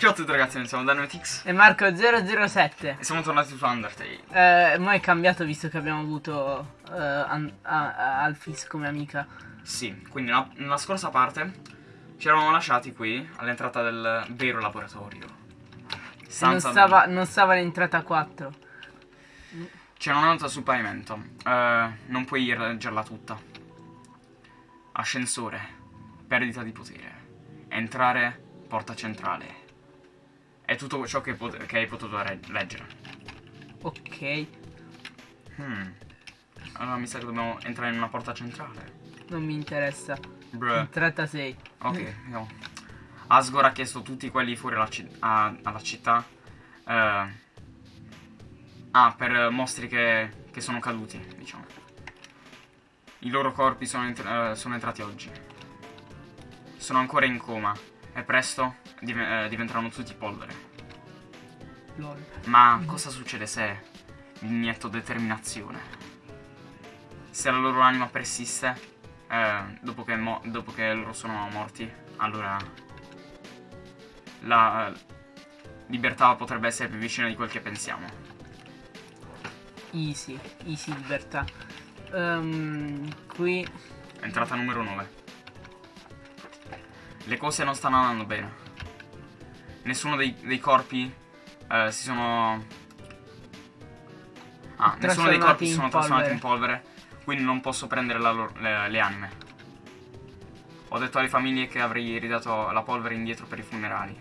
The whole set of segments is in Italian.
Ciao a tutti ragazzi, siamo Dynamitix E Marco007 e siamo tornati su Undertale. eh, Ma è cambiato visto che abbiamo avuto An- a- a- Alphys come amica Sì, quindi nella, nella scorsa parte ci eravamo lasciati qui all'entrata del vero laboratorio. Non stava, non stava all'entrata 4 C'è una nota sul pavimento. Eh, non puoi leggerla tutta. Ascensore. Perdita di potere. Entrare. Porta centrale. È tutto ciò che, che hai potuto re- leggere. Ok Hmm. Allora mi sa che dobbiamo entrare in una porta centrale. Non mi interessa Bruh. Entrata 6 Ok, vediamo. Asgore ha chiesto tutti quelli fuori alla, ci- alla città. eh, ah, per mostri che, che sono caduti, diciamo. I loro corpi sono, entr- eh, sono entrati oggi. Sono ancora in coma. E presto div- eh, diventeranno tutti polvere. Lol Ma cosa succede se inietto determinazione? Se la loro anima persiste, eh, dopo, che dopo che loro sono morti, allora la eh, libertà potrebbe essere più vicina di quel che pensiamo. Easy Easy libertà Ehm, Qui Entrata numero 9. Le cose non stanno andando bene. Nessuno dei, dei corpi eh, si sono... Ah, nessuno dei corpi si sono trasformati in polvere. polvere, quindi non posso prendere loro- le, le anime. Ho detto alle famiglie che avrei ridato la polvere indietro per i funerali.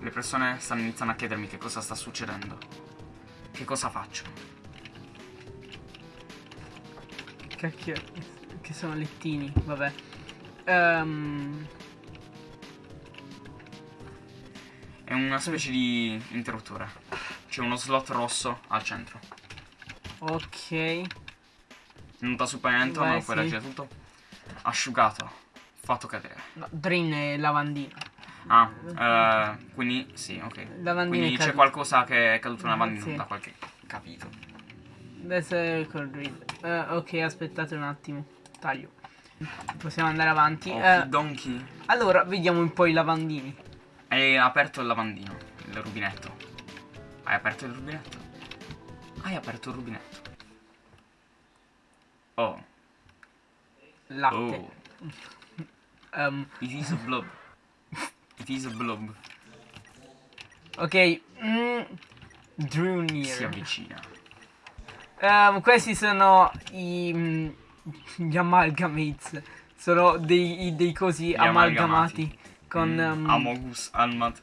Le persone stanno iniziando a chiedermi che cosa sta succedendo. Che cosa faccio? Cacchio Che sono lettini Vabbè Ehm, È una specie di interruttore. C'è uno slot rosso al centro. Ok Nota sul pavimento, Vai, non puoi sì. leggere tutto. Asciugato. Fatto cadere. no, Drain è lavandino Ah, eh, quindi sì, ok. Lavandino Quindi c'è qualcosa che è caduto nella Ah, lavandino, sì. da qualche capito. Adesso col drill. Eh, ok, aspettate un attimo. Taglio. Possiamo andare avanti. Oh, Eh, Donkey. allora, vediamo un po' i lavandini. Hai aperto il lavandino, il rubinetto. Hai aperto il rubinetto. Hai aperto il rubinetto. Oh, Latte. oh. Ehm, It is a blob. It is a blob. ok. Mm, Drew Si near. avvicina. Ehm, questi sono i... gli amalgamates. Sono dei, dei cosi Gli amalgamati. amalgamati. Con... Mm, ehm, Amogus Almat.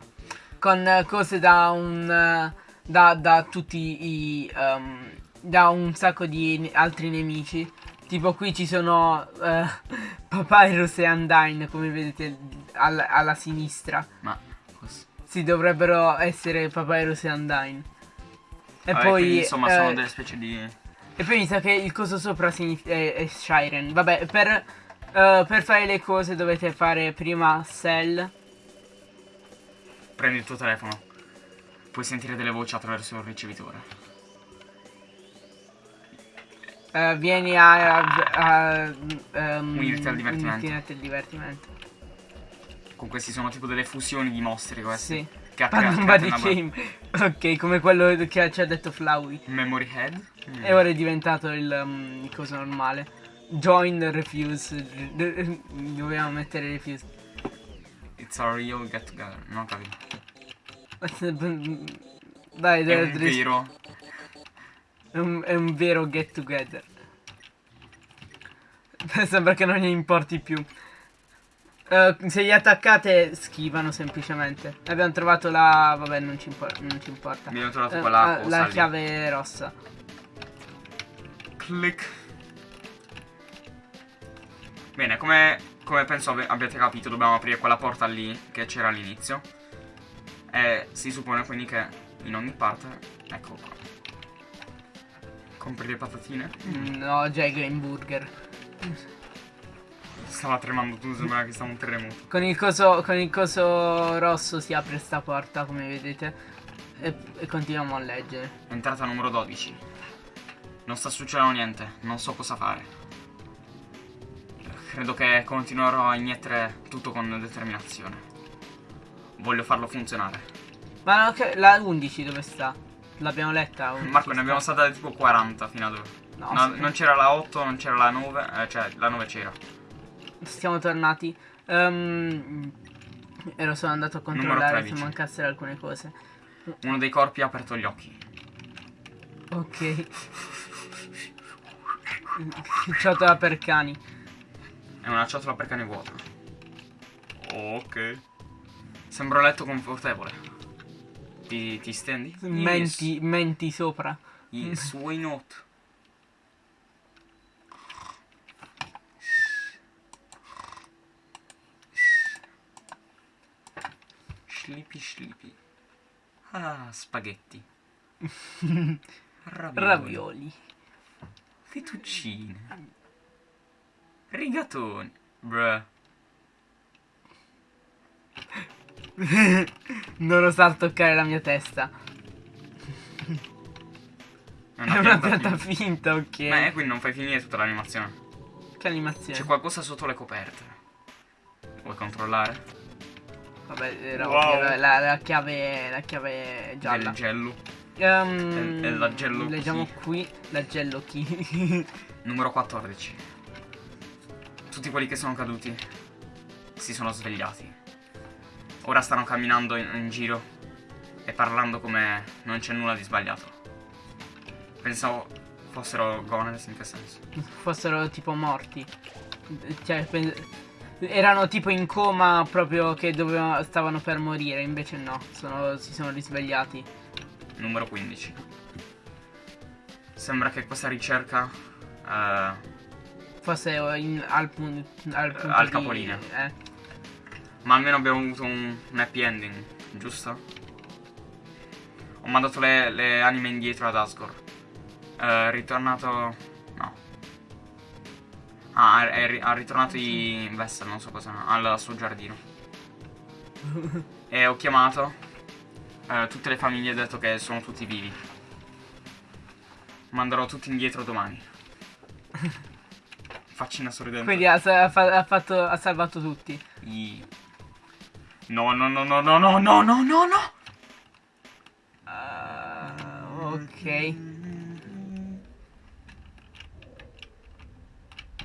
con eh, cose da un eh, da, da tutti i ehm, da un sacco di altri nemici tipo qui ci sono eh, Papyrus e Undyne come vedete al- alla sinistra Ma cos- si dovrebbero essere Papyrus e Undyne e Vabbè, poi quindi, insomma eh, sono delle specie di e poi mi sa che il coso sopra è, è Shiren vabbè per eh, per fare le cose dovete fare prima Cell Prendi il tuo telefono. Puoi sentire delle voci attraverso il ricevitore. Eh, vieni a, a, a um, Unirti al divertimento. unirti al divertimento. Comunque questi sono tipo delle fusioni di mostri questi. Sì. Che ha un body una game. Ok, come quello che ci ha detto Flowey. Memory head. Mm. E ora è diventato il, um, il coso normale. Join refuse. Dovevamo mettere refuse. It's our real get together. Non capito. Dai, È dai, un dai, vero. è un, è un vero get together. Sembra che non gli importi più. Eh, se gli attaccate schivano semplicemente. Abbiamo trovato la... vabbè non ci, impor- non ci importa. Abbiamo trovato Eh, quella eh, cosa la lì. chiave rossa. Click. Bene, come, come penso abbiate capito, dobbiamo aprire quella porta lì che c'era all'inizio. E si suppone quindi che in ogni parte. Ecco qua. Compri le patatine? Mm, No, già i Game Burger. Stava tremando tu, sembrava che stava un terremoto. Con il coso, con il coso rosso si apre sta porta, come vedete. E, e continuiamo a leggere. Entrata numero 12. Non sta succedendo niente, non so cosa fare. Credo che continuerò a iniettere tutto con determinazione. voglio farlo funzionare. Ma no, che- la 11 dove sta? L'abbiamo letta? 11 Marco, ne abbiamo saltate tipo 40 fino ad ora. No, No, non c'era la 8, non c'era la 9, eh, cioè la 9 c'era. Siamo tornati. Ehm, ero solo andato a controllare se 13. mancassero alcune cose. Uno dei corpi ha aperto gli occhi. Ok. Ciotola per cani. È una ciotola per cane vuota. Ok. Sembra un letto confortevole. Ti, ti stendi? Menti, menti sopra. Yes why not? Sleepy sleepy. Ah, spaghetti. Ravioli. Ravioli. Fettuccine. Rigatoni. Bruh. non osar toccare la mia testa. È È una pianta finta, ok. Ma eh, quindi non fai finire tutta l'animazione. Che animazione. C'è qualcosa sotto le coperte. Vuoi controllare? Vabbè, era Wow. la, la- la chiave, la chiave gialla. Gello. Ehm, È- è la Gello Leggiamo qui la Gello Key. Numero 14. Tutti quelli che sono caduti si sono svegliati. Ora stanno camminando in, in giro e parlando come non c'è nulla di sbagliato. Pensavo fossero goners in che senso. Fossero tipo morti. Cioè, pen- erano tipo in coma proprio che dovevano, stavano per morire, invece no, sono- si sono risvegliati. Numero 15. Sembra che questa ricerca eh, Forse in- al, pun- al punto al di- capolinea. eh. Ma almeno abbiamo avuto un, un happy ending, giusto? Ho mandato le, le anime indietro ad Asgore. Eh, ritornato... Ah, è- è ritornato in Vessel, non so cosa, al suo giardino. e ho chiamato eh, tutte le famiglie e ho detto che sono tutti vivi. Manderò tutti indietro domani. Faccina sorridente. Quindi ha, ha fa- ha fatto, ha salvato tutti. I- No, no, no, no, no, no, no, no, no, no. Ah, ok.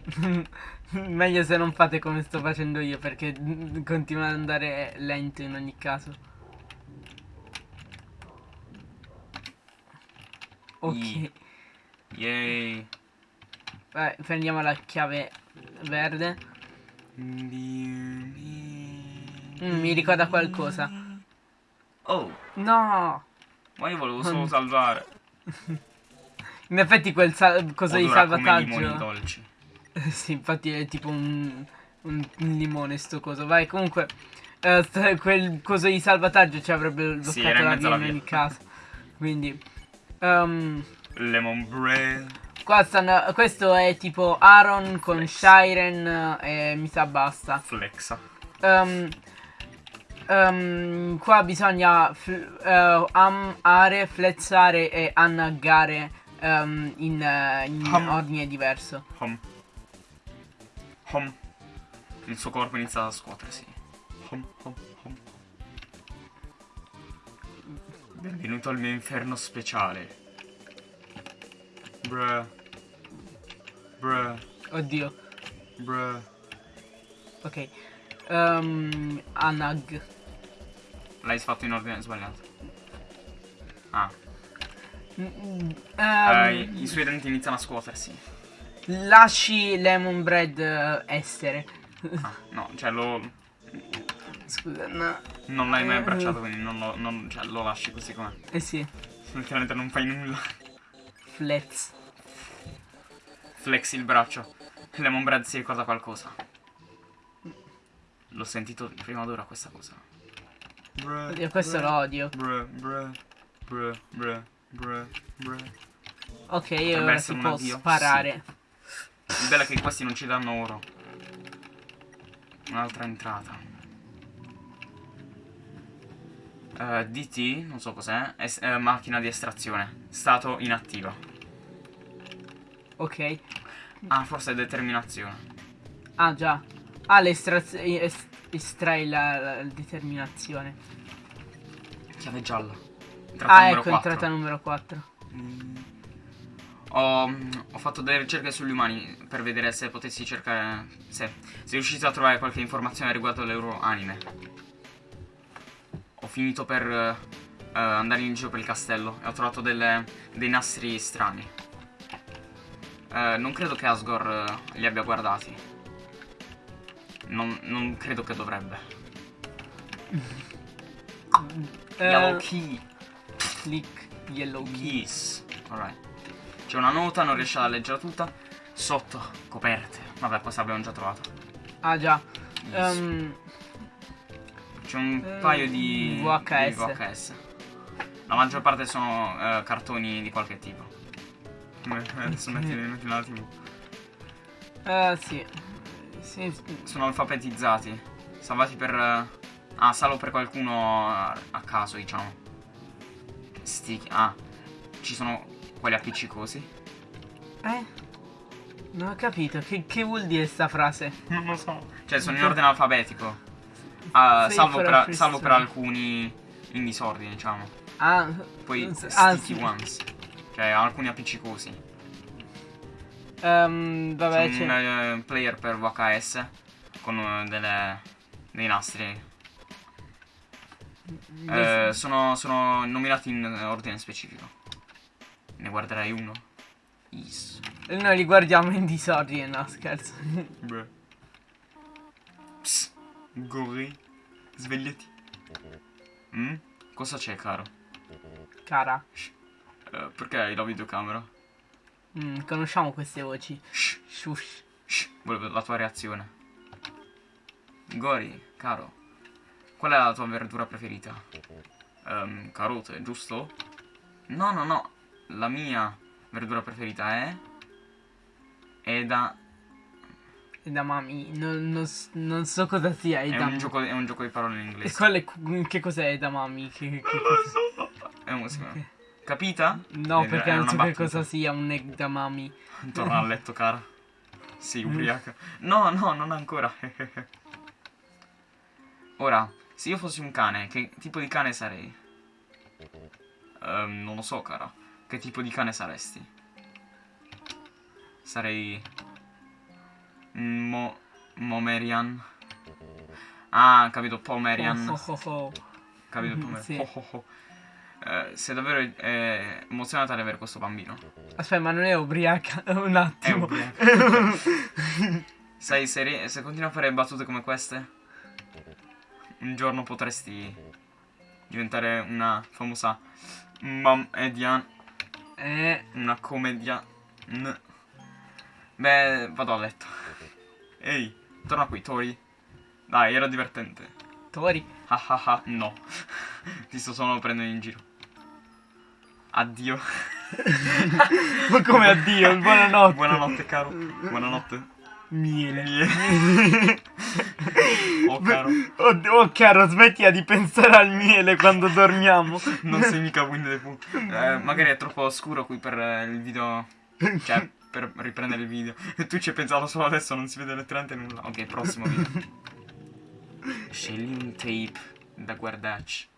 Meglio se non fate come sto facendo io perché continua ad andare lento in ogni caso. Ok, Yay. Vai, prendiamo la chiave verde. Mm, mi ricorda qualcosa. Oh, No! ma io volevo solo salvare. In effetti quel sal- coso di Odora come limoni salvataggio. dolci. sì, infatti è tipo un, un, limone sto coso. Vai, comunque. eh, quel coso di salvataggio ci avrebbe Sì, bloccato in la via in ogni caso. Quindi. ehm, Lemon bread. qua stanno, questo è tipo Aaron con Shiren eh, e mi sa basta. Flexa. Ehm, ehm, qua bisogna fl- eh, amare, flezzare e annagare ehm, in, eh, in Hum. ordine diverso. Hom. Hom. Il suo corpo inizia a scuotersi. Hom, hom, hom. Benvenuto al mio inferno speciale. Bruh. Bruh. Oddio. Bruh. Ok. Ehm, Anag. L'hai fatto in ordine sbagliato. Ah. Mm, mm, Eh, I suoi denti iniziano a scuotersi. Lasci Lemon Bread eh, essere. Ah, no, cioè lo. Scusa, no. Non l'hai mai abbracciato, quindi non lo, non- cioè, lo lasci così com'è. Eh sì. Letteralmente non fai nulla. Fletz. Flexi il braccio. Lemon Bread si ricorda qualcosa. L'ho sentito prima d'ora questa cosa. Bruh, Oddio, questo lo odio. Bruh, bruh, bruh, bruh, bruh, bruh. Ok, io ora si può addio? sparare. Il bello è che questi non ci danno oro. Un'altra entrata. Eh, DT, non so cos'è. Eh, macchina di estrazione. Stato inattiva. Ok. Ah, forse è determinazione. Ah già. Ah, l'estraz- es- estrai la, la determinazione. Chiave gialla. Entrata Ah, ecco, 4. entrata numero 4. Mm. Ho, ho fatto delle ricerche sugli umani per vedere se potessi cercare. Se, se riuscite a trovare qualche informazione riguardo le loro anime. Ho finito per eh, andare in giro per il castello e ho trovato delle- dei nastri strani. Eh, non credo che Asgore eh, li abbia guardati. Non, non credo che dovrebbe. Yellow key. click yellow key. Yes. Alright. C'è una nota, non riesce a leggerla tutta. Sotto, coperte. Vabbè, questa abbiamo già trovato. Ah già. Yes. Ehm, C'è un eh, paio di VHS. di VHS. La maggior parte sono eh, cartoni di qualche tipo. Adesso metti, metti la TV. eh, sì. Sì. Sono alfabetizzati. Salvati per. eh, Ah, salvo per qualcuno a, caso, diciamo. Sti. Ah, ci sono quelli appiccicosi. Eh? Non ho capito. Che, che vuol dire sta frase? Non lo so. Cioè, sono in ordine alfabetico. Ah, Sei salvo, per, salvo per alcuni in disordine, diciamo. Ah, Poi ah, sticky sì. ones. Cioè, alcuni appiccicosi. Ehm, vabbè, C'è c'è. un eh, player per VHS con eh, delle, dei nastri. Eh, sono, sono nominati in ordine specifico. Ne guarderai uno. Is. Noi li guardiamo in disordine, no scherzo. Beh. Psst. Gori. Svegliati. Mm? Cosa c'è, caro? Cara, Eh, perché hai la videocamera? mm, conosciamo queste voci. Shh, Shush. shh, volevo la tua reazione. Gori, caro, qual è la tua verdura preferita? Ehm, carote, giusto? No, no, no, la mia verdura preferita è... È da... Edamame, non, non, non so cosa sia È edamame. un, gioco, è un gioco di parole in E inglese. qual è, che cos'è edamame? Che, che cosa? È musica. Capita? No, Ed perché non so che cosa sia un edamame. Torna a letto, cara. Sei ubriaca. No, no, non ancora. Ora, se io fossi un cane, che tipo di cane sarei? Ehm, non lo so, cara. Che tipo di cane saresti? Sarei... Mo... Momerian. Ah, capito, Pomerian. Oh, oh, oh. Capito, Mhm, Pomerian. sì. Oh, oh. Eh, sei davvero eh, emozionata ad avere questo bambino. Aspetta, ma non è ubriaca? Un È attimo. ubriaca. Sai, se, se continui a fare battute come queste, un giorno potresti diventare una famosa mamedian, eh, una commedia. n- Beh, vado a letto. Ehi, torna qui, Tori. Dai, era divertente. Tori. Ah ah ah, no. Ti sto solo prendendo in giro. Addio. Ma come addio, buonanotte. Buonanotte, caro. Buonanotte. Miele. Oh, caro. Oh, oh, caro, smettila di pensare al miele quando dormiamo. Non sei mica Winnie the Pooh. Eh, magari è troppo scuro qui per eh, il video. Cioè, per riprendere il video. E tu ci hai pensato solo adesso, non si vede letteralmente nulla. Ok, prossimo video. Scegli un tape da guardarci.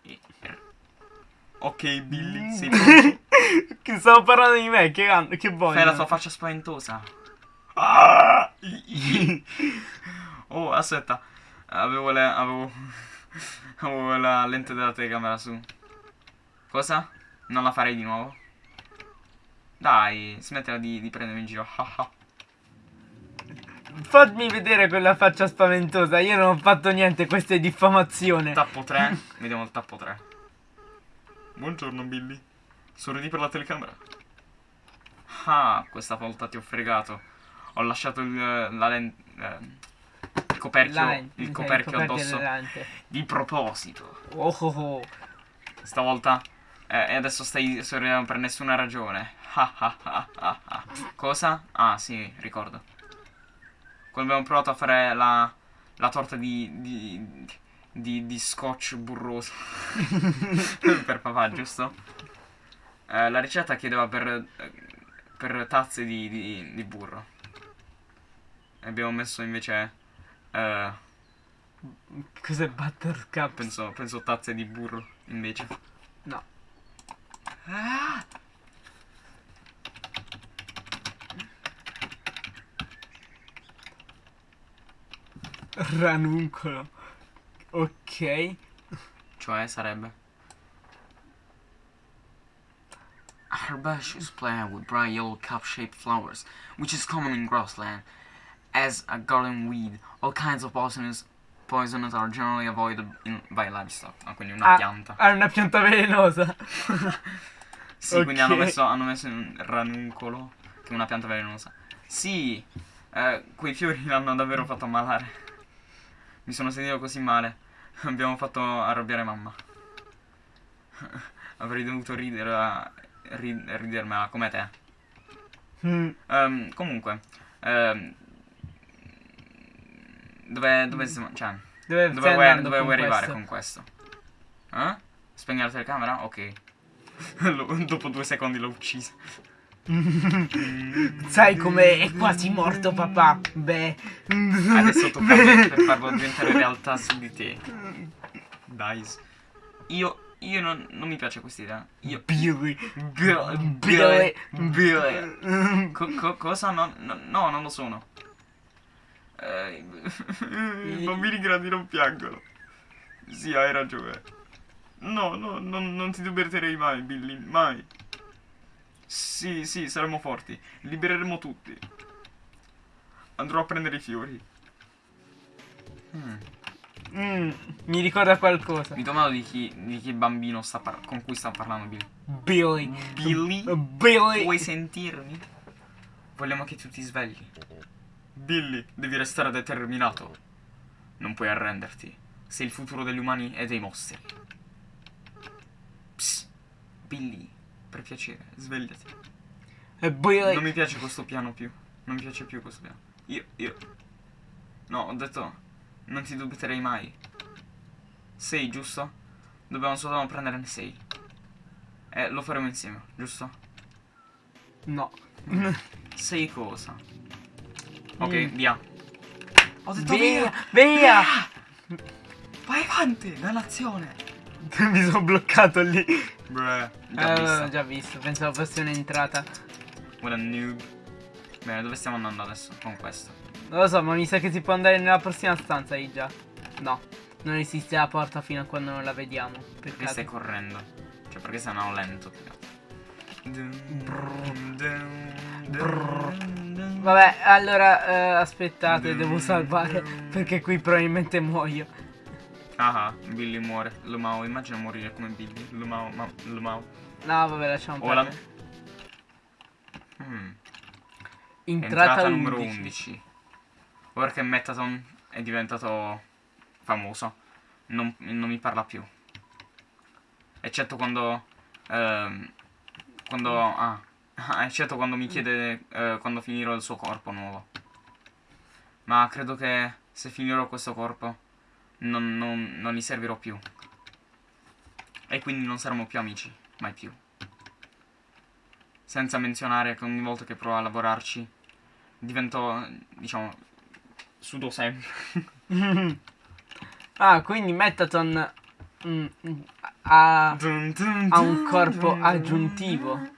Ok, Billy, sei pronto? stavo parlando di me, che, che voglio. Fai la tua faccia spaventosa. Ah! Oh, aspetta. Avevo, le, avevo, avevo la lente della telecamera su. Cosa? Non la farei di nuovo? Dai, smettila di, di prendermi in giro. Fammi vedere quella faccia spaventosa. Io non ho fatto niente, questa è diffamazione. Tappo 3. Vediamo il tappo 3. Buongiorno, Billy. Sorridi per la telecamera. Ah, questa volta ti ho fregato. Ho lasciato il, la lente. il coperchio, lente, il coperchio coperchio addosso. Di proposito. Oh oh oh. Stavolta. eh, e adesso stai sorridendo per nessuna ragione. Cosa? Ah, sì, ricordo. Quando abbiamo provato a fare la, la torta di, di, di, di scotch burroso. per papà, giusto? Eh, la ricetta chiedeva per, eh, per tazze di, di burro. Abbiamo messo invece eh, Cos'è Buttercup? Penso, penso tazze di burro, invece. No. Ah! Ranuncolo. Ok. Cioè, sarebbe... Herbaceous plant with bright yellow cup-shaped flowers, which is common in grassland. As a garden weed, all kinds of poisonous, poisonous are generally avoided in, by livestock. Ah, quindi una Ah, pianta. Ah, è una pianta velenosa. Sì, quindi hanno messo, hanno messo un ranuncolo, che è una pianta velenosa. Sì, eh, quei fiori l'hanno davvero fatto ammalare. Mi sono sentito così male. Abbiamo fatto arrabbiare mamma. Avrei dovuto ridere, a- ri- ridermela come te. Mm, Ehm, comunque, ehm, dove, dove siamo? Cioè, Dove, dove vuoi, dove con vuoi arrivare questo? con questo? Eh? Spegni la telecamera? Ok. Dopo due secondi l'ho uccisa. Sai come è quasi morto papà? Beh. Adesso tocca a me per farlo diventare realtà su di te. Dice. Io, io non, non mi piace questa idea. Io... Billy. Billy, Billy. Billy. Co- co- cosa? No, no, no, non lo sono. Eh, I bambini grandi non piangono. Sì, hai ragione. No, no, non, non ti libererei mai, Billy, mai. Sì, sì, saremo forti. Libereremo tutti. Andrò a prendere i fiori. Hmm. mm, mi ricorda qualcosa. Mi domando di chi, di chi bambino sta con cui sta parlando Billy. Billy. Billy? Billy. Vuoi sentirmi? Vogliamo che tu ti svegli. Billy, devi restare determinato. Non puoi arrenderti. Sei il futuro degli umani e dei mostri. Psst. Billy, per piacere, svegliati. E Billy. Non mi piace questo piano più. Non mi piace più questo piano. Io, io. No, ho detto. Non ti dubiterei mai. Sei, giusto? Dobbiamo soltanto prenderne sei. E lo faremo insieme, giusto? No. Sei cosa? Ok, Mm. via. Ho detto Via. via. Via. Vai avanti, dannazione. mi sono bloccato lì. Bruh, già Eh, vista. l'ho già visto. Pensavo fosse un'entrata. What a noob. Bene, dove stiamo andando adesso con questo? Non lo so, ma mi sa che si può andare nella prossima stanza lì già. No. Non esiste la porta fino a quando non la vediamo. Perché Peccato. stai correndo? Cioè, perché sei andato lento? più che altro. Vabbè, allora eh, aspettate, devo salvare perché qui probabilmente muoio. Ah, ah, Billy muore. Lumao, immagina morire come Billy. Lumao, ma, Lumao. No, vabbè, lasciamo Ora. perdere. Hmm. Entrata, Entrata numero 11. 11. Ora che Metaton è diventato famoso, non, non mi parla più. Eccetto quando. ehm, quando. Ah. Ah, Eccetto quando mi chiede eh, quando finirò il suo corpo nuovo. Ma credo che se finirò questo corpo non, non, non gli servirò più. E quindi non saremo più amici, mai più. Senza menzionare che ogni volta che provo a lavorarci divento, diciamo, sudo sempre. ah, quindi Metaton mm, mm, ha, ha un corpo aggiuntivo.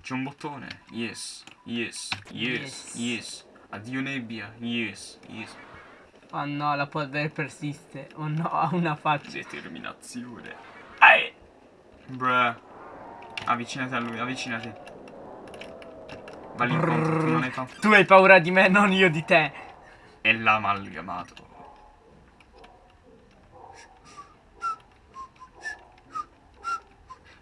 C'è un bottone. Yes, yes, yes, Yes. yes. Addio nebbia. Yes, yes. Oh no, la polvere persiste. Oh no, ha una faccia. Determinazione. Ai. Bruh. Avvicinati a lui, avvicinati. Va lì incontro, Brrr. non è tanto. Tu hai paura di me, non io di te. È l'amalgamato.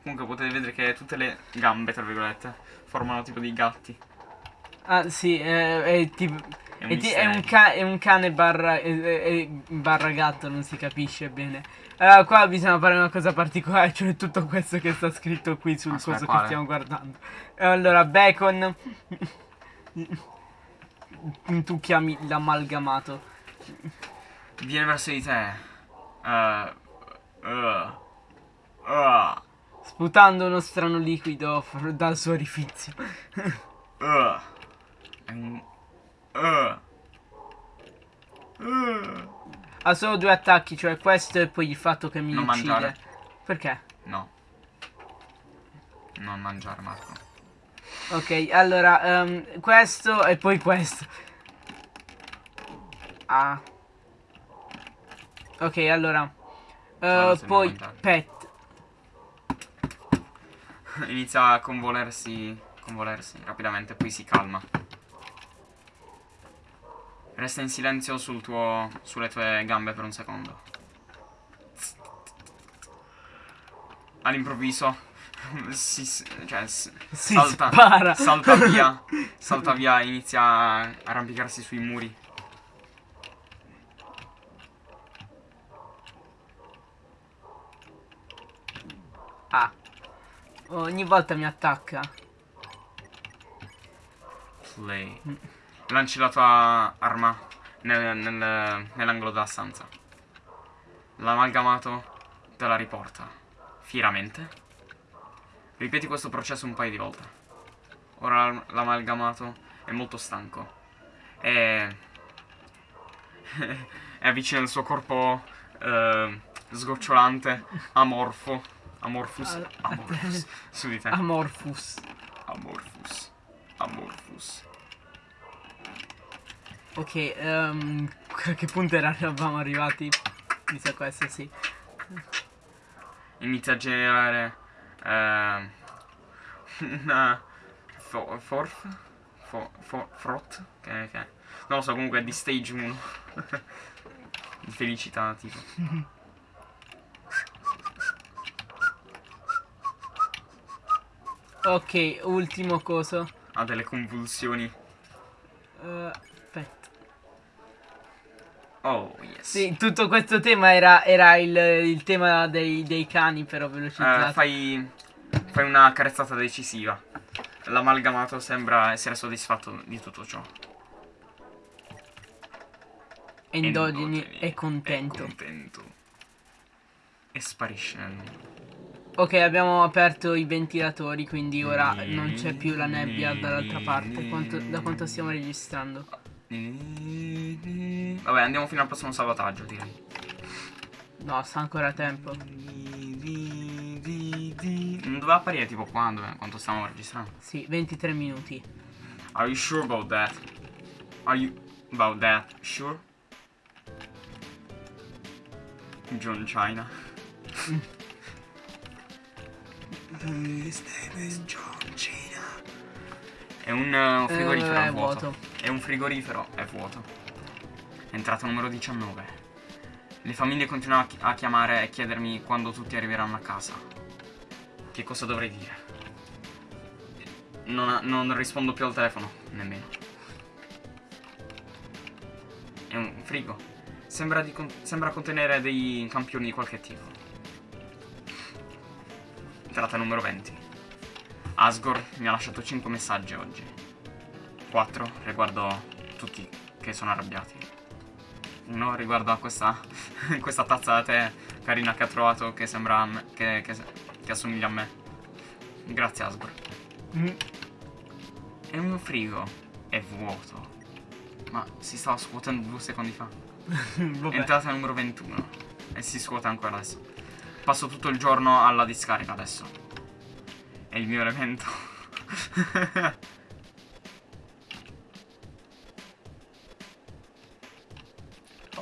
Comunque potete vedere che tutte le gambe, tra virgolette, formano tipo dei gatti. Ah, sì, eh, è, tipo, È un è, un, è un cane barra, è- barra gatto, non si capisce bene. Allora, qua bisogna fare una cosa particolare, cioè tutto questo che sta scritto qui sul Aspetta, coso che quale? stiamo guardando. Allora, bacon. tu chiami l'amalgamato. Viene verso di te. Uh, uh, uh, Sputando uno strano liquido dal suo orifizio. uh. Uh. ha solo due attacchi, cioè questo e poi il fatto che mi Non uccide. mangiare. Perché? No. Non mangiare, Marco. Ok, allora, ehm, questo e poi questo. Ah. Ok, allora. Ne poi pet. Inizia a convolersi, convolersi rapidamente, poi si calma. Resta in silenzio sul tuo, sulle tue gambe per un secondo. All'improvviso si, cioè, Si salta, spara. salta via, salta via, inizia a arrampicarsi sui muri. Ah. Ogni volta mi attacca. Play. Lanci la tua arma nel- nel- nell'angolo della stanza. L'amalgamato te la riporta. Fieramente. Ripeti questo processo un paio di volte. Ora l'amalgamato è molto stanco. E... è avvicina il suo corpo eh, sgocciolante, amorfo. Amorfus. Ah, Amorfus. Su di te. Amorphous. Amorfus. Amorfus. Ok, ehm, a che punto eravamo arrivati? Mi sa questo, sì. Inizia a generare eh, una fo- forth fo- fo- frot che, che non lo so comunque è di stage 1 di felicità tipo Ok, ultimo coso. ha delle convulsioni Eh, aspetta. oh yes Sì, tutto questo tema era, era il, il tema dei, dei cani, però Eh, velocizzato. fai, fai una carezzata decisiva l'amalgamato sembra essere soddisfatto di tutto ciò Endogeni Endogeni è contento. è contento e sparisce nel Ok, abbiamo aperto i ventilatori, quindi ora non c'è più la nebbia dall'altra parte. Quanto- da quanto stiamo registrando? Vabbè, andiamo fino al prossimo salvataggio, direi. No, sta ancora tempo. Non doveva apparire tipo quando, eh, quanto stiamo registrando. Sì, 23 minuti. Are you sure about that? Are you about that? Sure? John China. His name is. È un uh, frigorifero Eh, è vuoto. vuoto. È un frigorifero è vuoto. Entrata numero 19. Le famiglie continuano a chi- a chiamare e chiedermi quando tutti arriveranno a casa. Che cosa dovrei dire? Non, non rispondo più al telefono, nemmeno. È un frigo. Sembra, con- sembra contenere dei campioni di qualche tipo. Entrata numero 20. Asgore mi ha lasciato 5 messaggi oggi. 4 riguardo tutti che sono arrabbiati. Uno riguardo a questa, questa tazza da tè carina che ha trovato che sembra me- che, che, che assomiglia a me. Grazie Asgore. Mm. E un frigo è vuoto. Ma si stava scuotendo due secondi fa. Entrata numero 21. E si scuote ancora adesso. Passo tutto il giorno alla discarica adesso. È il mio elemento.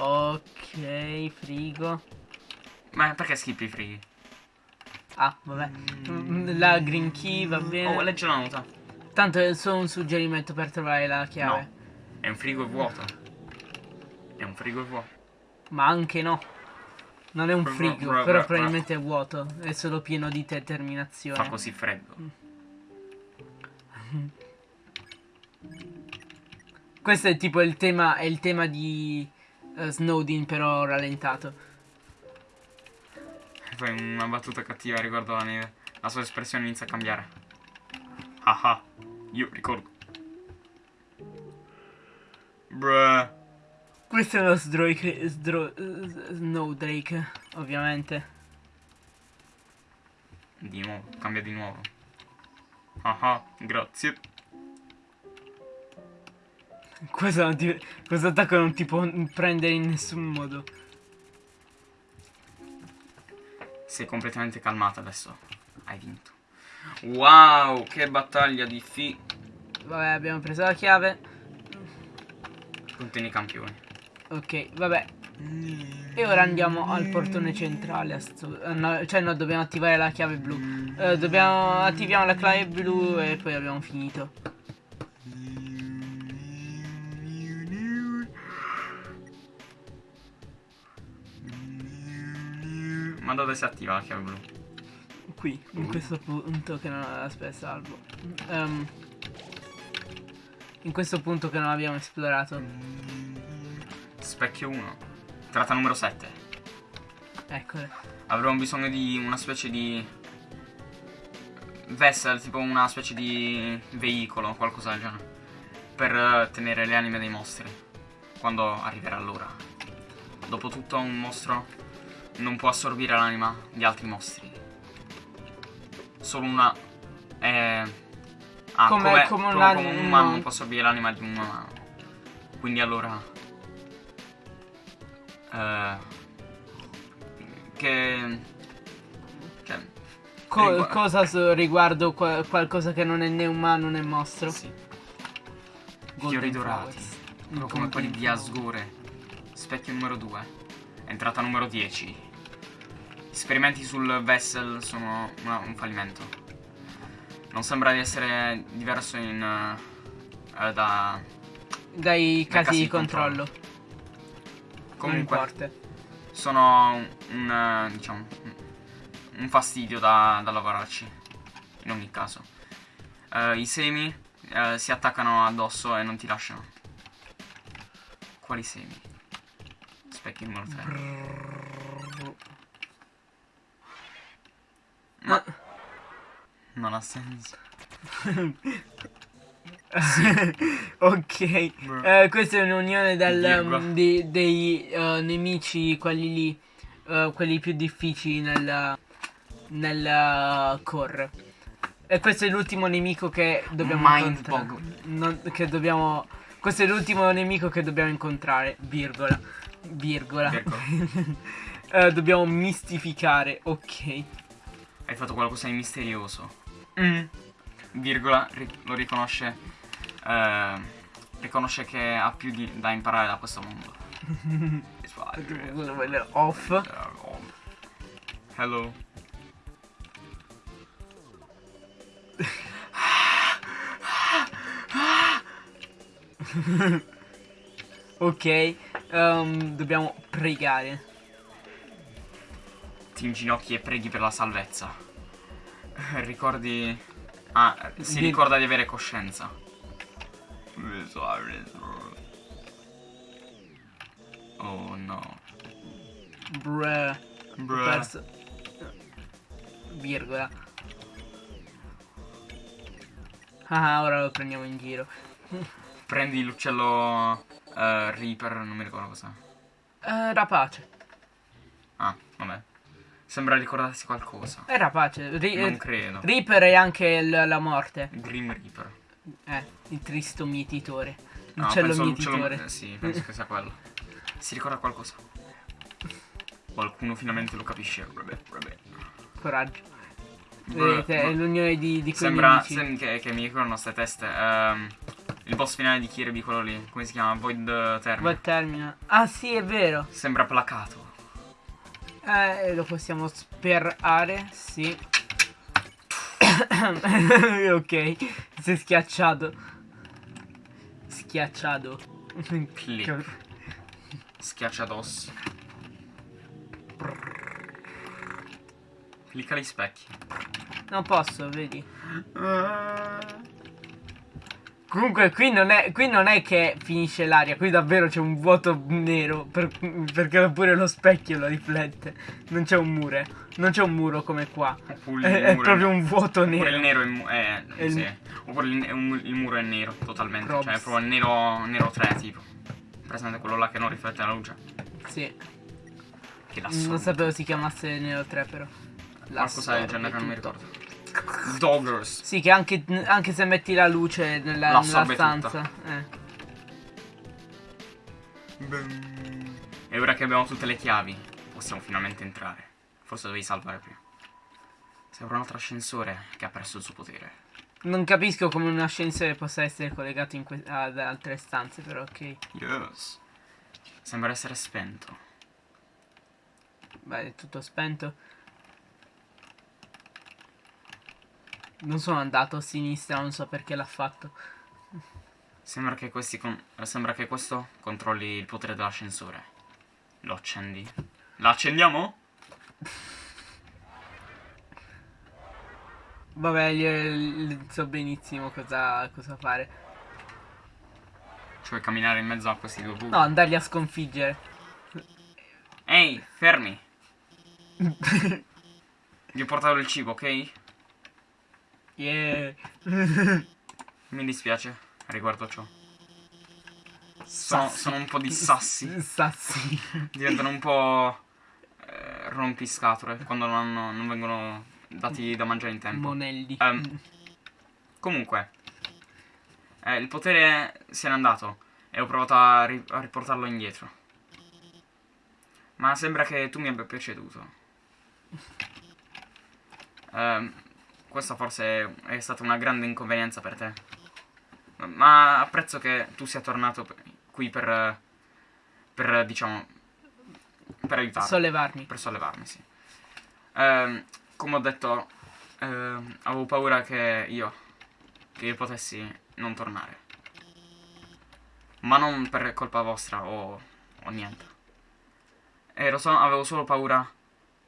Ok, frigo. Ma perché schippi i frighi? Ah, vabbè. Mm, La green key va bene. Oh, leggi la nota. Tanto è solo un suggerimento per trovare la chiave. No. È un frigo vuoto. È un frigo vuoto. Ma anche no. Non è un frigo, però probabilmente è vuoto. È solo pieno di determinazione. Fa così freddo. Questo è tipo il tema, è il tema di eh, Snowden, però rallentato. Fai una battuta cattiva riguardo la neve. La sua espressione inizia a cambiare. Ah ah. Io ricordo. Bruh. Questo è lo Sdrake, Sdro, Snowdrake, ovviamente. Di nuovo. Cambia di nuovo. Ah ah. Grazie. Questo, non ti- questo attacco non ti può prendere in nessun modo. È completamente calmata adesso. Hai vinto. Wow, che battaglia di fi... Vabbè, abbiamo preso la chiave. Contieni campioni. Ok, vabbè. E ora andiamo al portone centrale. no, cioè, no, dobbiamo attivare la chiave blu. Eh, dobbiamo attiviamo la chiave blu e poi abbiamo finito. Ma dove si attiva la chiave blu? Qui, in questo punto che non aspetta, salvo. Ehm, in questo punto che non abbiamo esplorato. Specchio 1. Tratta numero 7. Eccole. Avremo bisogno di una specie di vessel, tipo una specie di veicolo, qualcosa del genere, per eh, tenere le anime dei mostri quando arriverà l'ora. Dopotutto un mostro non può assorbire l'anima di altri mostri. Solo una eh, ah, Come- come, come un un umano umano. può assorbire l'anima di un umano. Quindi allora eh, che cioè, Co- Rigu- cosa riguardo qua- qualcosa che non è né umano né mostro? sì, fiori dorati, proprio come quelli di Asgore. Specchio numero 2. Entrata numero 10. Esperimenti sul Vessel sono una- un fallimento. Non sembra di essere diverso in eh, da Dai casi casi di di controllo. Comunque sono un, un, eh, diciamo un- fastidio da, da lavorarci in ogni caso. Eh, i semi eh, si attaccano addosso e non ti lasciano. Quali semi? specchio numero 3 ma non ha senso ok, Eh, questa è un'unione um, di- dei uh, nemici, quelli lì, uh, quelli più difficili nel, nel uh, core. E questo è l'ultimo nemico che dobbiamo incontrare. Non- che dobbiamo, questo è l'ultimo nemico che dobbiamo incontrare, virgola, virgola. Eh, dobbiamo mistificare, ok. hai fatto qualcosa di misterioso Mm. virgola lo riconosce eh, riconosce che ha più di- da imparare da questo mondo fine. Off. Hello. Ok, ehm, dobbiamo pregare. Ti inginocchi e preghi per la salvezza. Eh, Ricordi. Ah, si Di- ricorda di avere coscienza. Oh no. Bruh. Ho Bruh. perso. Virgola. Ah, ora lo prendiamo in giro. Prendi l'uccello eh, Reaper, non mi ricordo cosa. Eh, rapace. Ah, vabbè. Sembra ricordarsi qualcosa. È rapace. Ri- Non credo. Reaper è anche la morte. Grim Reaper. Eh, il tristo mietitore. No, L'uccello l'uccello- mietitore. eh, Sì, penso che sia quello. Si ricorda qualcosa. Qualcuno finalmente lo capisce. Vabbè, vabbè. Coraggio. Vedete, è bruh. l'unione di, di Sembra sem- che, che mi ricordano queste teste. Ehm, il boss finale di Kirby, quello lì. Come si chiama? Void. Va termina. Ah, sì, è vero. Sembra placato. Eh, lo possiamo sperare, sì. ok, si è schiacciato. Schiacciato. Click. Schiacciados. Clicca gli specchi. Non posso, vedi. Comunque qui non, è, qui non è che finisce l'aria, qui davvero c'è un vuoto nero per- perché pure lo specchio lo riflette. Non c'è un muro, non c'è un muro come qua. È, è proprio un vuoto Oppure il nero. nero è, mu- è- il- sì. Oppure il, il muro è nero totalmente. Probs. Cioè è proprio nero, nero 3 tipo. Presente quello là che non riflette la luce. Sì, Che da non sapevo si chiamasse Nero 3 però. Qualcosa del genere non mi L'assorbe ricordo. Doggers. Sì, che anche, anche se metti la luce nella, nella L'assorbe stanza. Eh. E ora che abbiamo tutte le chiavi, possiamo finalmente entrare. Forse dovevi salvare prima. Sembra un altro ascensore che ha perso il suo potere. Non capisco come un ascensore possa essere collegato ad altre stanze, però ok. Yes. Sembra essere spento. Beh, è tutto spento. Non sono andato a sinistra, non so perché l'ha fatto. Sembra che, questi con- sembra che questo controlli il potere dell'ascensore. Lo accendi. La accendiamo? Vabbè, io so benissimo cosa, cosa fare. Cioè camminare in mezzo a questi due buchi. No, andarli a sconfiggere. Ehi, fermi. Vi ho portato il cibo, ok? Yeah. Mi dispiace riguardo ciò. Sono, Sassi. sono un po' di sassi. Sassi. Diventano un po' eh, rompiscatole quando non, hanno- non vengono dati da mangiare in tempo. Monelli. Ehm, Comunque, eh, il potere se n'è andato e ho provato a, ri- a riportarlo indietro. Ma sembra che tu mi abbia preceduto. Ehm, questa forse è stata una grande inconvenienza per te. Ma apprezzo che tu sia tornato qui per, per diciamo, per aiutarmi. Sollevarmi. Per sollevarmi, sì. Ehm, come ho detto, ehm, avevo paura che io, che io potessi non tornare. Ma non per colpa vostra o, o niente. Ero solo- avevo solo paura.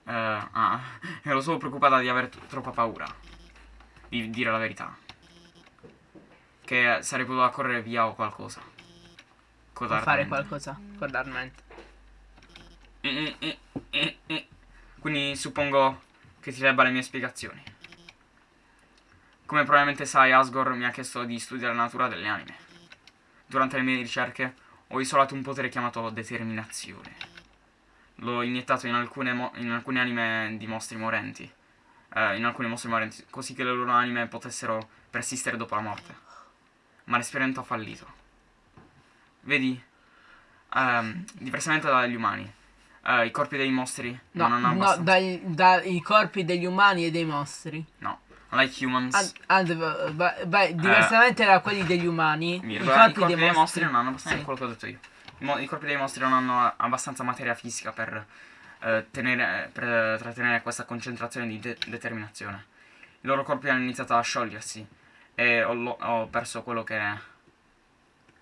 eh, ah, ero solo preoccupata di avere t- troppa paura. Di dire la verità. Che sarei potuta correre via o qualcosa. Può fare Codarmente. qualcosa. Codarmente. Eh, eh, eh, eh. Quindi suppongo che ti debba le mie spiegazioni. Come probabilmente sai, Asgore mi ha chiesto di studiare la natura delle anime. Durante le mie ricerche ho isolato un potere chiamato determinazione. L'ho iniettato in alcune, in alcune anime di mostri morenti. Eh, in alcuni mostri morenti, così che le loro anime potessero persistere dopo la morte. Ma l'esperimento ha fallito. Vedi, ehm, diversamente dagli umani, eh, i corpi dei mostri No, non hanno no abbastanza... dai, dai corpi degli umani e dei mostri. No, like humans. And- and- beh, beh, diversamente da quelli degli umani, i corpi, i corpi dei dei mostri mostri non hanno abbastanza sì. quello che ho detto io. I, i corpi dei mostri non hanno abbastanza materia fisica per, eh, tenere, per trattenere questa concentrazione di de- determinazione. I loro corpi hanno iniziato a sciogliersi e ho, ho perso quello che...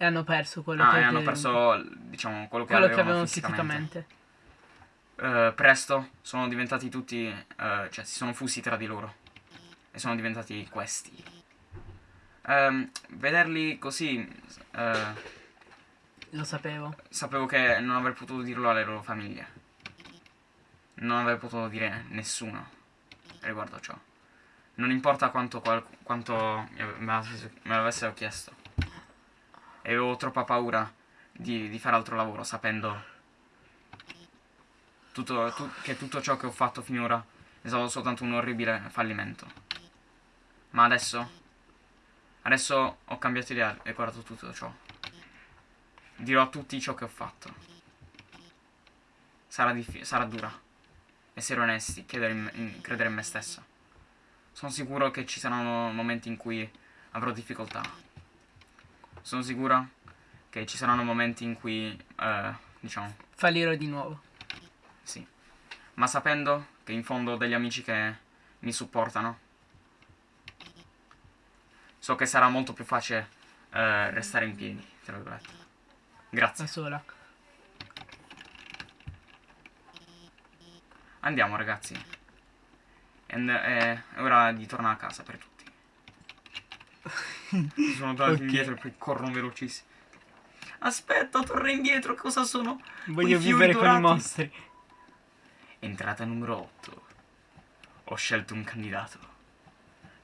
E hanno perso quello Ah, che e hanno perso, diciamo, quello che quello che avevano avevano fisicamente. fisicamente. Eh, presto sono diventati tutti, eh, cioè si sono fusi tra di loro e sono diventati questi. Ehm, vederli così, eh, Lo sapevo. sapevo che non avrei potuto dirlo alle loro famiglie. Non avrei potuto dire nessuno riguardo ciò. Non importa quanto, quanto me l'avesse- me l'avessero chiesto. E avevo troppa paura di, di fare altro lavoro sapendo tutto- tu- che tutto ciò che ho fatto finora è stato soltanto un orribile fallimento. Ma adesso, adesso ho cambiato idea e guardato tutto ciò. Dirò a tutti ciò che ho fatto. Sarà, sarà dura. Essere onesti, credere in, me- in- credere in me stesso. Sono sicuro che ci saranno momenti in cui avrò difficoltà. Sono sicuro che ci saranno momenti in cui, eh, diciamo, Fallirò di nuovo. sì. Ma sapendo che in fondo ho degli amici che mi supportano, so che sarà molto più facile eh, restare in piedi, tra virgolette. Grazie. Da sola. Andiamo ragazzi. And- eh, è ora di tornare a casa per tutti. Si sono tornati Ok. indietro e poi corrono velocissimi. Aspetta, torna indietro, cosa sono? Voglio vivere con i mostri. Entrata numero 8. Ho scelto un candidato.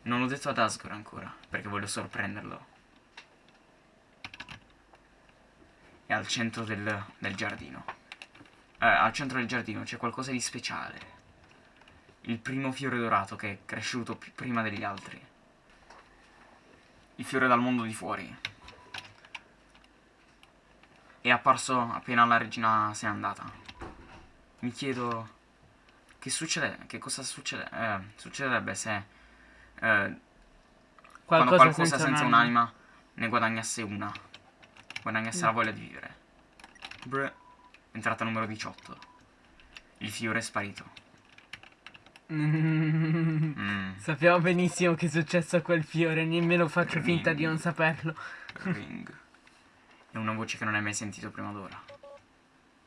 Non l'ho detto ad Asgore ancora, perché voglio sorprenderlo. È al centro del, del giardino. Eh, al centro del giardino c'è qualcosa di speciale. Il primo fiore dorato che è cresciuto prima degli altri. Il fiore dal mondo di fuori. È apparso appena la regina se n'è andata. Mi chiedo Che succede? Che cosa succede? Eh, succederebbe se eh, quando Qualcosa qualcosa senza, senza, un'anima. ne guadagnasse una. Guadagnasse la voglia di vivere. Bre. Entrata numero 18. Il fiore è sparito. Mm. Sappiamo benissimo che è successo a quel fiore, nemmeno faccio finta di non saperlo. Ring. È una voce che non hai mai sentito prima d'ora.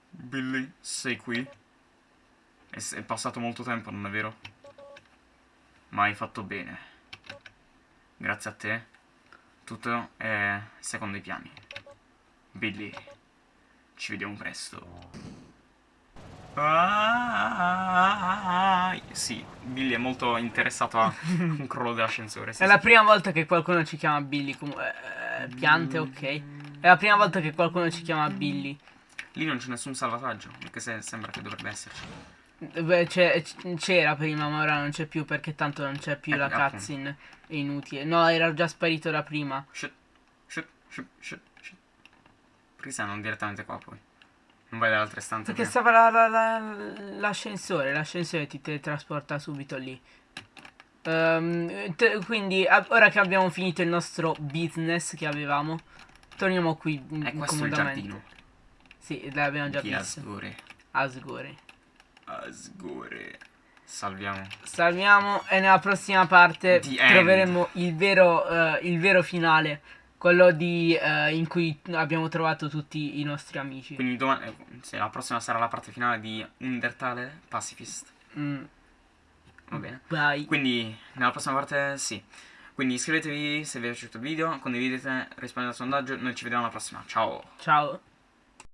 Billy, sei qui? È, è passato molto tempo, non è vero? Ma hai fatto bene. Grazie a te, tutto è secondo i piani. Billy, ci vediamo presto. Ah, sì, Billy è molto interessato a un crollo dell'ascensore. sì, È sì. la prima volta che qualcuno ci chiama Billy. com- eh, piante, ok. È la prima volta che qualcuno ci chiama Billy. Lì non c'è nessun salvataggio, anche se sembra che dovrebbe esserci. Beh, c'era prima, ma ora non c'è più perché tanto non c'è più Eh, la cutscene. È inutile. No, era già sparito da prima. Shit, shit, shit, shit, stai non direttamente qua poi? Non vai dalle altre stanze Perché stava la- la- la- l'ascensore. L'ascensore ti teletrasporta subito lì. Te- quindi, ora che abbiamo finito il nostro business che avevamo, torniamo qui mm, È questo il giardino. Sì, l'abbiamo già Di visto. Asgore. Asgore. Asgore. Salviamo. Salviamo e nella prossima parte The troveremo il vero, eh, il vero finale, quello di, eh, in cui abbiamo trovato tutti i nostri amici. Quindi domani... eh, sì, la prossima sarà la parte finale di Undertale Pacifist. Mm, Va bene. vai. Quindi nella prossima parte sì. Quindi iscrivetevi se vi è piaciuto il video, condividete, rispondete al sondaggio. Noi ci vediamo alla prossima. Ciao. Ciao.